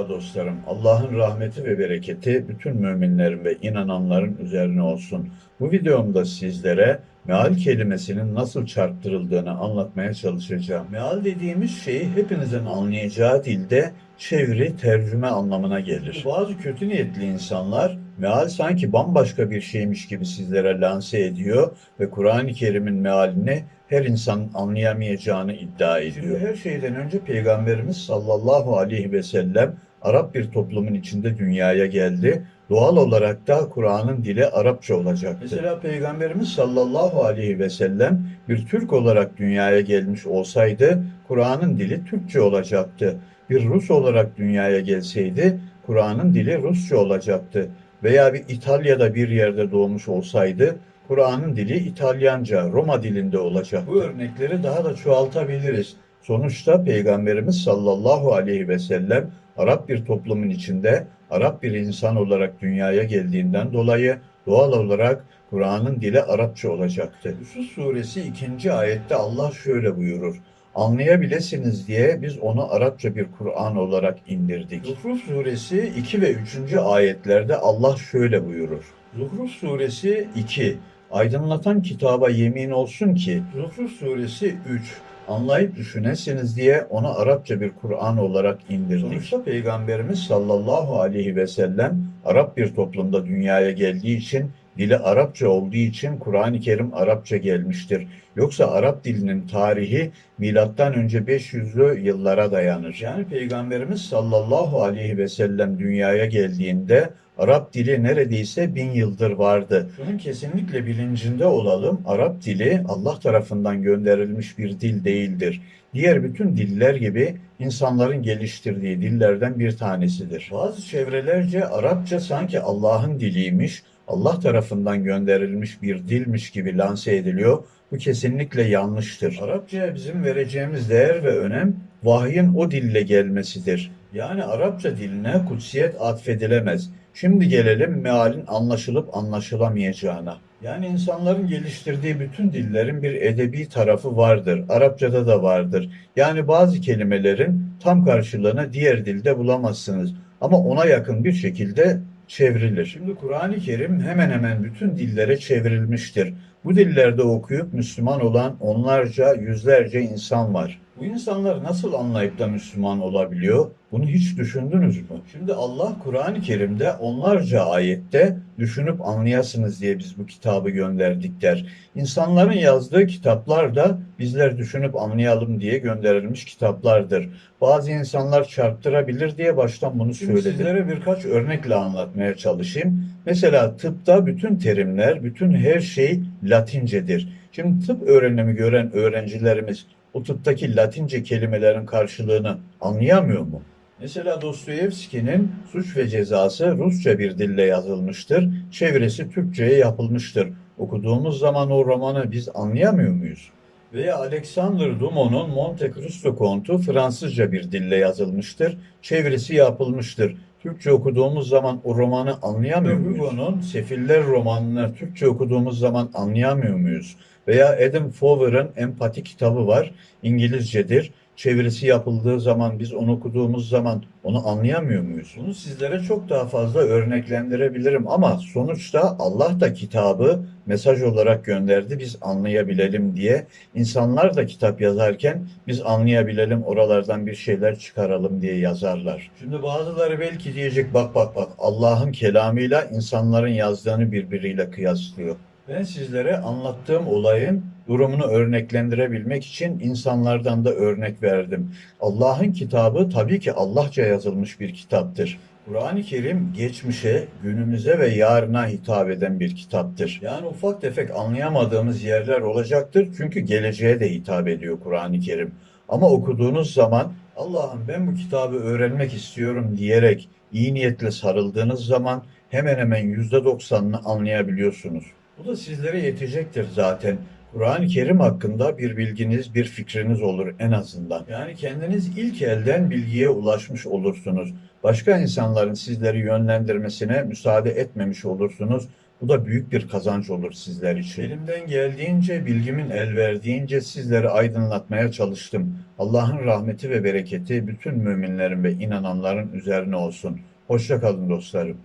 Merhaba dostlarım. Allah'ın rahmeti ve bereketi bütün müminlerin ve inananların üzerine olsun. Bu videomda sizlere meal kelimesinin nasıl çarptırıldığını anlatmaya çalışacağım. Meal dediğimiz şey hepinizin anlayacağı dilde çeviri, tercüme anlamına gelir. Bazı kötü niyetli insanlar meal sanki bambaşka bir şeymiş gibi sizlere lanse ediyor ve Kur'an-ı Kerim'in mealini her insanın anlayamayacağını iddia ediyor. Şimdi her şeyden önce Peygamberimiz sallallahu aleyhi ve sellem Arap bir toplumun içinde dünyaya geldi. Doğal olarak da Kur'an'ın dili Arapça olacaktı. Mesela Peygamberimiz sallallahu aleyhi ve sellem bir Türk olarak dünyaya gelmiş olsaydı Kur'an'ın dili Türkçe olacaktı. Bir Rus olarak dünyaya gelseydi Kur'an'ın dili Rusça olacaktı. Veya bir İtalya'da bir yerde doğmuş olsaydı Kur'an'ın dili İtalyanca, Roma dilinde olacak. Bu örnekleri daha da çoğaltabiliriz. Sonuçta Peygamberimiz sallallahu aleyhi ve sellem Arap bir toplumun içinde Arap bir insan olarak dünyaya geldiğinden dolayı doğal olarak Kur'an'ın dili Arapça olacaktı. Yusuf suresi 2. ayette Allah şöyle buyurur. Anlayabilirsiniz diye biz onu Arapça bir Kur'an olarak indirdik. Zuhruf suresi 2 ve 3. ayetlerde Allah şöyle buyurur. Zuhruf suresi 2 Aydınlatan kitaba yemin olsun ki Zuhruf suresi 3 anlayıp düşünesiniz diye onu Arapça bir Kur'an olarak indirdik. Sonuçta Peygamberimiz sallallahu aleyhi ve sellem Arap bir toplumda dünyaya geldiği için dili Arapça olduğu için Kur'an-ı Kerim Arapça gelmiştir. Yoksa Arap dilinin tarihi milattan önce 500'lü yıllara dayanır. Yani Peygamberimiz sallallahu aleyhi ve sellem dünyaya geldiğinde Arap dili neredeyse bin yıldır vardı. Şunun kesinlikle bilincinde olalım. Arap dili Allah tarafından gönderilmiş bir dil değildir. Diğer bütün diller gibi insanların geliştirdiği dillerden bir tanesidir. Bazı çevrelerce Arapça sanki Allah'ın diliymiş, Allah tarafından gönderilmiş bir dilmiş gibi lanse ediliyor. Bu kesinlikle yanlıştır. Arapçaya bizim vereceğimiz değer ve önem vahyin o dille gelmesidir. Yani Arapça diline kutsiyet atfedilemez. Şimdi gelelim mealin anlaşılıp anlaşılamayacağına. Yani insanların geliştirdiği bütün dillerin bir edebi tarafı vardır. Arapçada da vardır. Yani bazı kelimelerin tam karşılığını diğer dilde bulamazsınız. Ama ona yakın bir şekilde çevrilir. Şimdi Kur'an-ı Kerim hemen hemen bütün dillere çevrilmiştir. Bu dillerde okuyup Müslüman olan onlarca, yüzlerce insan var. Bu insanlar nasıl anlayıp da Müslüman olabiliyor? Bunu hiç düşündünüz mü? Şimdi Allah Kur'an-ı Kerim'de onlarca ayette düşünüp anlayasınız diye biz bu kitabı gönderdik der. İnsanların yazdığı kitaplar da bizler düşünüp anlayalım diye gönderilmiş kitaplardır. Bazı insanlar çarptırabilir diye baştan bunu söyledim. Sizlere birkaç örnekle anlatmaya çalışayım. Mesela tıpta bütün terimler, bütün her şey Latincedir. Şimdi tıp öğrenimi gören öğrencilerimiz o tıptaki Latince kelimelerin karşılığını anlayamıyor mu? Mesela Dostoyevski'nin Suç ve Cezası Rusça bir dille yazılmıştır. Çevresi Türkçe'ye yapılmıştır. Okuduğumuz zaman o romanı biz anlayamıyor muyuz? Veya Alexander Dumont'un Monte Cristo kontu Fransızca bir dille yazılmıştır. Çevresi yapılmıştır. Türkçe okuduğumuz zaman o romanı anlayamıyor muyuz? Hugo'nun Sefiller romanını Türkçe okuduğumuz zaman anlayamıyor muyuz? Veya Adam Fowler'ın Empati kitabı var. İngilizcedir. Çevirisi yapıldığı zaman biz onu okuduğumuz zaman onu anlayamıyor muyuz? Bunu sizlere çok daha fazla örneklendirebilirim ama sonuçta Allah da kitabı mesaj olarak gönderdi biz anlayabilelim diye. İnsanlar da kitap yazarken biz anlayabilelim oralardan bir şeyler çıkaralım diye yazarlar. Şimdi bazıları belki diyecek bak bak bak Allah'ın kelamıyla insanların yazdığını birbiriyle kıyaslıyor. Ben sizlere anlattığım olayın durumunu örneklendirebilmek için insanlardan da örnek verdim. Allah'ın kitabı tabii ki Allahça yazılmış bir kitaptır. Kur'an-ı Kerim geçmişe, günümüze ve yarına hitap eden bir kitaptır. Yani ufak tefek anlayamadığımız yerler olacaktır çünkü geleceğe de hitap ediyor Kur'an-ı Kerim. Ama okuduğunuz zaman Allah'ım ben bu kitabı öğrenmek istiyorum diyerek iyi niyetle sarıldığınız zaman hemen hemen %90'ını anlayabiliyorsunuz. Bu da sizlere yetecektir zaten. Kur'an-ı Kerim hakkında bir bilginiz, bir fikriniz olur en azından. Yani kendiniz ilk elden bilgiye ulaşmış olursunuz. Başka insanların sizleri yönlendirmesine müsaade etmemiş olursunuz. Bu da büyük bir kazanç olur sizler için. Elimden geldiğince, bilgimin el verdiğince sizleri aydınlatmaya çalıştım. Allah'ın rahmeti ve bereketi bütün müminlerin ve inananların üzerine olsun. Hoşça kalın dostlarım.